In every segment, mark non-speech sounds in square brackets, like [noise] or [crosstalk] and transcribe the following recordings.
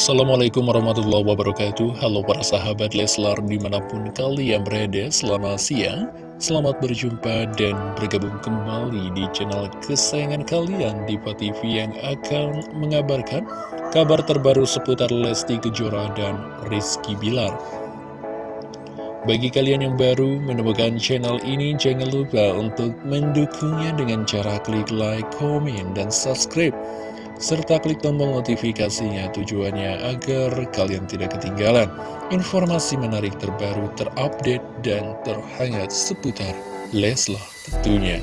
Assalamualaikum warahmatullahi wabarakatuh. Halo para sahabat Leslar di mana pun kalian berada Selamat siang Selamat berjumpa dan bergabung kembali di channel kesayangan kalian Diva TV yang akan mengabarkan kabar terbaru seputar Lesti Kejora dan Rizky Bilar. Bagi kalian yang baru menemukan channel ini, jangan lupa untuk mendukungnya dengan cara klik like, komen, dan subscribe serta klik tombol notifikasinya tujuannya agar kalian tidak ketinggalan informasi menarik terbaru terupdate dan terhangat seputar Leslar tentunya.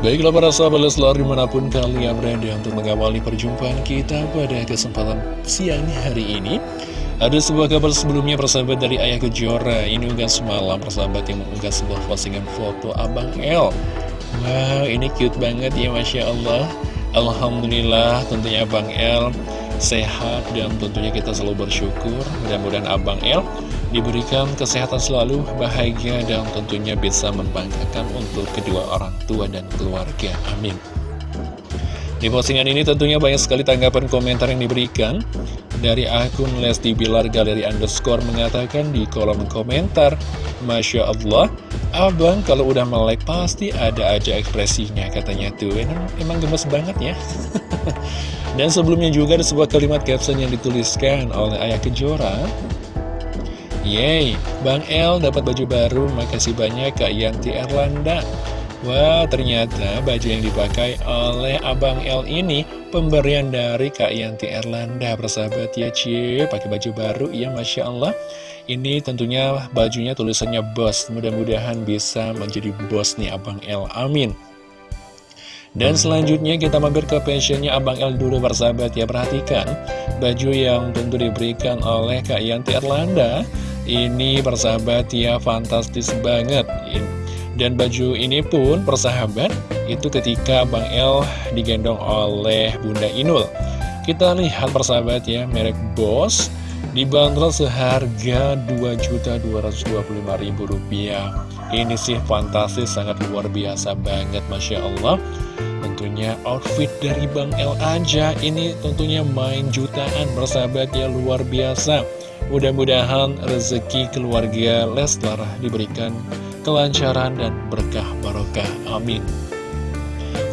Baiklah para sahabat Leslar di mana pun kalian berada untuk mengawali perjumpaan kita pada kesempatan siang hari ini ada sebuah kabar sebelumnya persahabat dari Ayah Kejora Ini unggahan semalam persahabat yang mengunggah sebuah postingan foto Abang L Wow, ini cute banget ya Masya Allah. Alhamdulillah tentunya Abang L sehat dan tentunya kita selalu bersyukur. Mudah-mudahan Abang L diberikan kesehatan selalu, bahagia dan tentunya bisa membanggakan untuk kedua orang tua dan keluarga. Amin. Di postingan ini tentunya banyak sekali tanggapan komentar yang diberikan Dari akun Lesti Bilar Galeri Underscore mengatakan di kolom komentar Masya Allah, abang kalau udah melek pasti ada aja ekspresinya katanya tuh. Emang, emang gemes banget ya. [laughs] Dan sebelumnya juga ada sebuah kalimat caption yang dituliskan oleh Ayah Kejora. Yeay, Bang El dapat baju baru, makasih banyak Kak Yanti Erlanda Wah, ternyata baju yang dipakai oleh Abang L ini pemberian dari Kak Yanti Erlanda, persahabat. Ya, Cie, pakai baju baru, ya Masya Allah. Ini tentunya bajunya tulisannya bos, mudah-mudahan bisa menjadi bos nih Abang L, amin. Dan selanjutnya kita mampir ke pensionnya Abang L dulu persahabat. Ya Perhatikan baju yang tentu diberikan oleh Kak Yanti Erlanda. Ini persahabat ya fantastis banget dan baju ini pun persahabat itu ketika Bang El digendong oleh Bunda Inul. Kita lihat persahabat ya merek Boss dibanderol seharga Rp2.225.000. Ini sih fantastis sangat luar biasa banget Masya Allah. Tentunya outfit dari Bang El aja ini tentunya main jutaan persahabat ya luar biasa. Mudah-mudahan rezeki keluarga Leslar diberikan kelancaran dan berkah barokah. Amin.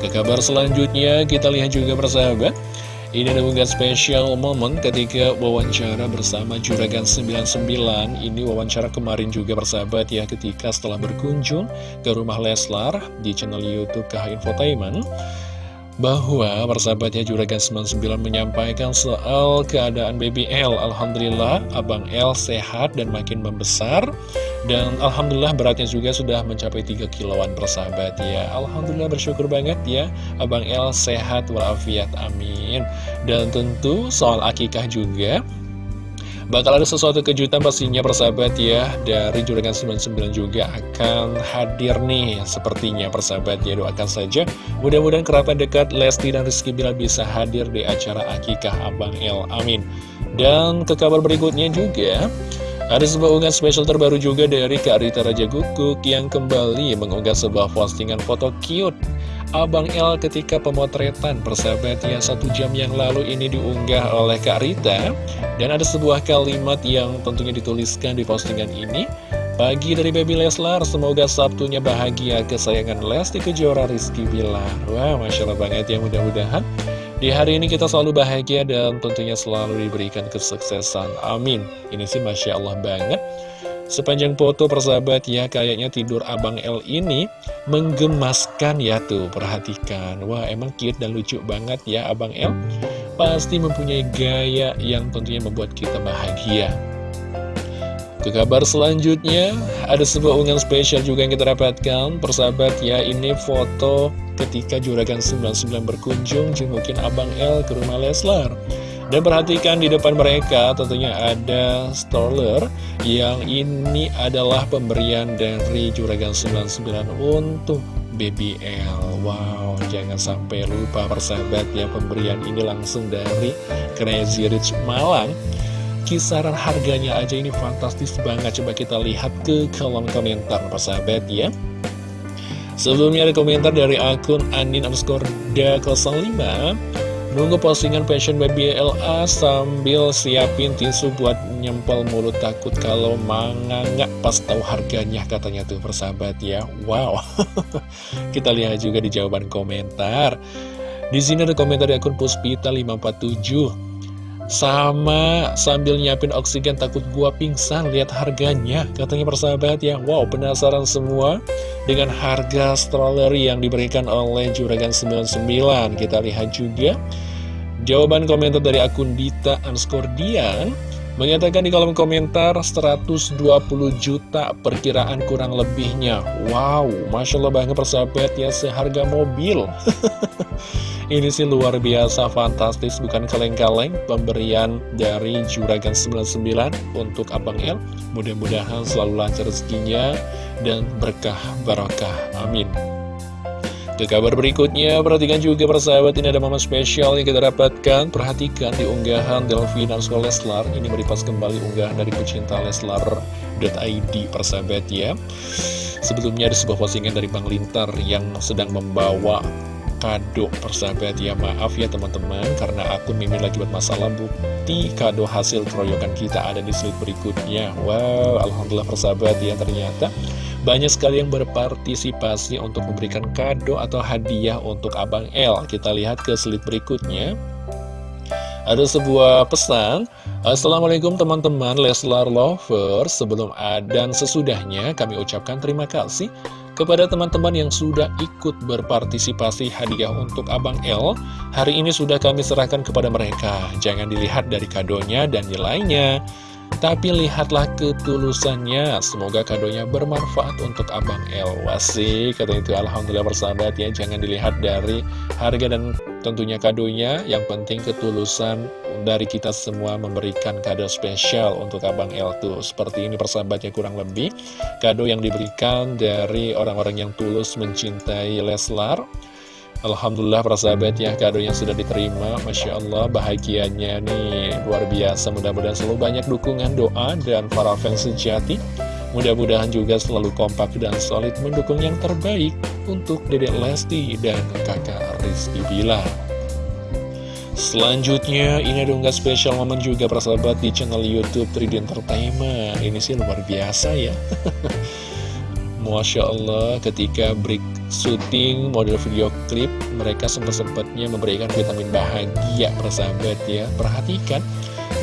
Ke kabar selanjutnya kita lihat juga persahabat. Ini ada unggahan spesial momen ketika wawancara bersama Juragan 99 Ini wawancara kemarin juga persahabat ya ketika setelah berkunjung ke rumah Leslar di channel Youtube KH Infotainment bahwa persahabatnya Juragan 99 menyampaikan soal keadaan baby L. Alhamdulillah Abang L sehat dan makin membesar dan Alhamdulillah beratnya juga sudah mencapai 3 kiloan persahabat ya. Alhamdulillah bersyukur banget ya. Abang El sehat walafiat amin. Dan tentu soal akikah juga Bakal ada sesuatu kejutan pastinya persahabat ya. Dari Juragan 99 juga akan hadir nih Sepertinya persahabat ya. Doakan saja Mudah-mudahan kerabat dekat Lesti dan Rizky Bila bisa hadir di acara akikah Abang El Amin. Dan ke kabar berikutnya juga ada sebuah unggahan spesial terbaru juga dari Kak Rita Raja Guguk yang kembali mengunggah sebuah postingan foto cute. Abang L ketika pemotretan persahabat yang satu jam yang lalu ini diunggah oleh Kak Rita. Dan ada sebuah kalimat yang tentunya dituliskan di postingan ini. Pagi dari Baby Leslar, semoga Sabtunya bahagia. Kesayangan Lesti Kejora Rizky Bilar. Wah, Masya Allah banget ya mudah-mudahan di hari ini kita selalu bahagia dan tentunya selalu diberikan kesuksesan. Amin. Ini sih Masya Allah banget. Sepanjang foto persahabat ya, kayaknya tidur Abang L ini menggemaskan ya tuh, perhatikan. Wah, emang cute dan lucu banget ya Abang L. Pasti mempunyai gaya yang tentunya membuat kita bahagia. Ke kabar selanjutnya, ada sebuah unggahan spesial juga yang kita dapatkan Persahabat ya, ini foto ketika Juragan 99 berkunjung jengukin Abang L ke rumah Leslar. Dan perhatikan di depan mereka tentunya ada stroller Yang ini adalah pemberian dari Juragan 99 untuk Baby L. Wow, jangan sampai lupa persahabat ya Pemberian ini langsung dari Crazy Rich Malang. Kisaran harganya aja ini fantastis banget Coba kita lihat ke kolom komentar persahabat ya Sebelumnya ada komentar dari akun Anin underscore 05 Nunggu postingan fashion baby LA sambil siapin tisu buat nyempel mulut takut kalau manga nggak pas tahu harganya katanya tuh persahabat ya. Wow. [laughs] Kita lihat juga di jawaban komentar. Di sini ada komentar dari akun Puspita 547. Sama sambil nyiapin oksigen takut gua pingsan lihat harganya katanya persahabat ya. Wow penasaran semua dengan harga stroller yang diberikan oleh Juragan 99 kita lihat juga jawaban komentar dari akun Dita Anskordian Mengatakan di kolom komentar 120 juta perkiraan kurang lebihnya. Wow, Masya Allah banget persahabat ya seharga mobil. [laughs] Ini sih luar biasa fantastis. Bukan kaleng-kaleng Pemberian dari Juragan 99 untuk Abang El. Mudah-mudahan selalu lancar rezekinya dan berkah barokah. Amin ke kabar berikutnya, perhatikan juga persahabat ini ada momen spesial yang kita dapatkan. Perhatikan di unggahan Delvi dan Leslar, ini meripas kembali unggahan dari pecinta Leslar.id persahabat ya. Sebelumnya ada sebuah postingan dari Bang Lintar yang sedang membawa kado persahabat ya. Maaf ya teman-teman karena akun Mimin lagi bermasalah. Bukti kado hasil keroyokan kita ada di slide berikutnya. Wow alhamdulillah persahabat ya ternyata banyak sekali yang berpartisipasi untuk memberikan kado atau hadiah untuk Abang L. Kita lihat ke slide berikutnya. Ada sebuah pesan. Assalamualaikum teman-teman Leslar Lovers. Sebelum dan sesudahnya kami ucapkan terima kasih Kepada teman-teman yang sudah ikut berpartisipasi hadiah untuk Abang L Hari ini sudah kami serahkan kepada mereka. Jangan dilihat dari kadonya dan nilainya tapi lihatlah ketulusannya. Semoga kadonya bermanfaat untuk Abang El Wasi Kata itu. Alhamdulillah bersahabat ya Jangan dilihat dari harga dan tentunya kadonya. Yang penting ketulusan dari kita semua memberikan kado spesial untuk Abang El tuh. Seperti ini persahabatnya kurang lebih. Kado yang diberikan dari orang-orang yang tulus mencintai Leslar Alhamdulillah para sahabat ya kadonya sudah diterima. Masya Allah bahagianya nih. Luar biasa Mudah-mudahan selalu banyak dukungan doa dan para fans sejati. Mudah-mudahan juga selalu kompak dan solid mendukung yang terbaik Untuk Dedek Lesti dan kakak Rizky Bila. Selanjutnya ini ada unggah spesial momen juga para sahabat di channel Youtube 3D Entertainment. Ini sih luar biasa ya [laughs] Masya Allah ketika break syuting model video klip mereka sempat-sempatnya memberikan vitamin bahagia persahabat ya. Perhatikan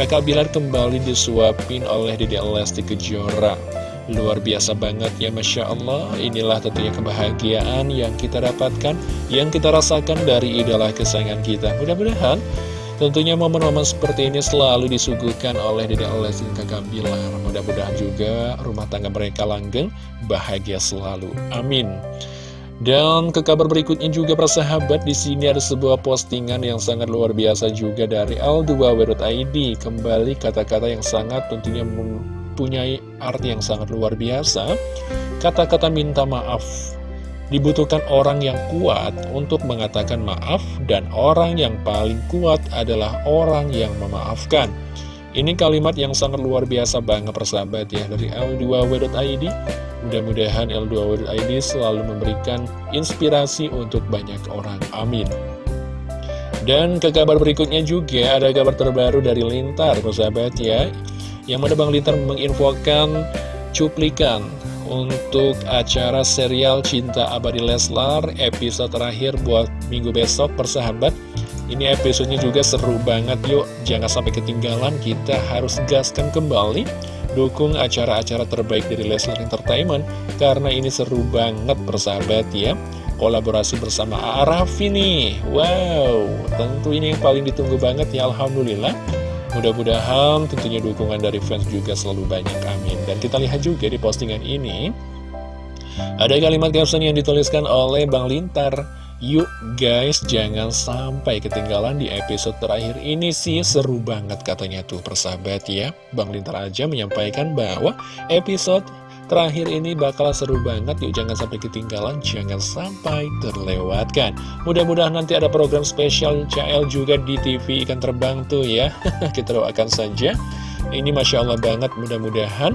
kakak Bilar kembali disuapin oleh Dede Lesti Kejora. Luar biasa banget ya Masya Allah. Inilah tentunya kebahagiaan yang kita dapatkan yang kita rasakan dari idola kesayangan kita. Mudah-mudahan Tentunya momen-momen seperti ini selalu disuguhkan oleh Dede Lesti dan Kakak Bilar. Mudah-mudahan juga rumah tangga mereka langgeng, bahagia selalu. Amin. Dan ke kabar berikutnya juga persahabat di sini ada sebuah postingan yang sangat luar biasa juga dari L2W.id Kembali kata-kata yang sangat tentunya mempunyai arti yang sangat luar biasa Kata-kata minta maaf Dibutuhkan orang yang kuat untuk mengatakan maaf Dan orang yang paling kuat adalah orang yang memaafkan Ini kalimat yang sangat luar biasa banget persahabat ya Dari L2W.id Mudah-mudahan L2W.id selalu memberikan inspirasi untuk banyak orang. Amin. Dan ke kabar berikutnya juga ada kabar terbaru dari Lintar, persahabat ya. Yang mana Bang Lintar menginfokan cuplikan untuk acara serial Cinta Abadi Leslar episode terakhir buat minggu besok persahabat. Ini episodenya juga seru banget yuk, jangan sampai ketinggalan, kita harus gaskan kembali Dukung acara-acara terbaik dari Leslar Entertainment Karena ini seru banget persahabat ya. Kolaborasi bersama Arafi nih. Wow, tentu ini yang paling ditunggu banget ya Alhamdulillah Mudah-mudahan tentunya dukungan dari fans juga selalu banyak, amin. Dan kita lihat juga di postingan ini Ada kalimat caption yang dituliskan oleh Bang Lintar. Yuk guys, jangan sampai ketinggalan di episode terakhir ini sih. Seru banget katanya tuh persahabat ya. Bang Lintar aja menyampaikan bahwa episode terakhir ini bakal seru banget yuk jangan sampai ketinggalan, jangan sampai terlewatkan. Mudah-mudahan nanti ada program spesial CL juga di TV ikan terbang tuh ya. [laughs] Kita doakan saja. Ini Masya Allah banget mudah-mudahan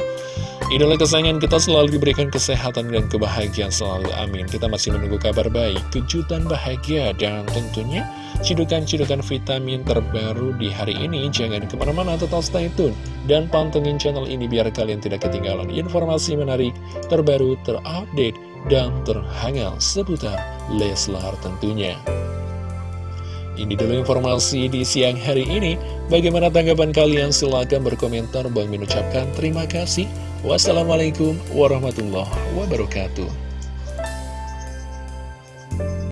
Idola kesayangan kita selalu diberikan kesehatan dan kebahagiaan selalu, amin. Kita masih menunggu kabar baik, kejutan bahagia, dan tentunya cidukan-cidukan vitamin terbaru di hari ini. Jangan ke mana-mana, tetap stay tune. Dan pantengin channel ini biar kalian tidak ketinggalan informasi menarik, terbaru, terupdate, dan terhangat seputar Leslar tentunya. Ini dulu informasi di siang hari ini. Bagaimana tanggapan kalian? Silahkan berkomentar. Bang mengucapkan terima kasih. Wassalamualaikum warahmatullahi wabarakatuh.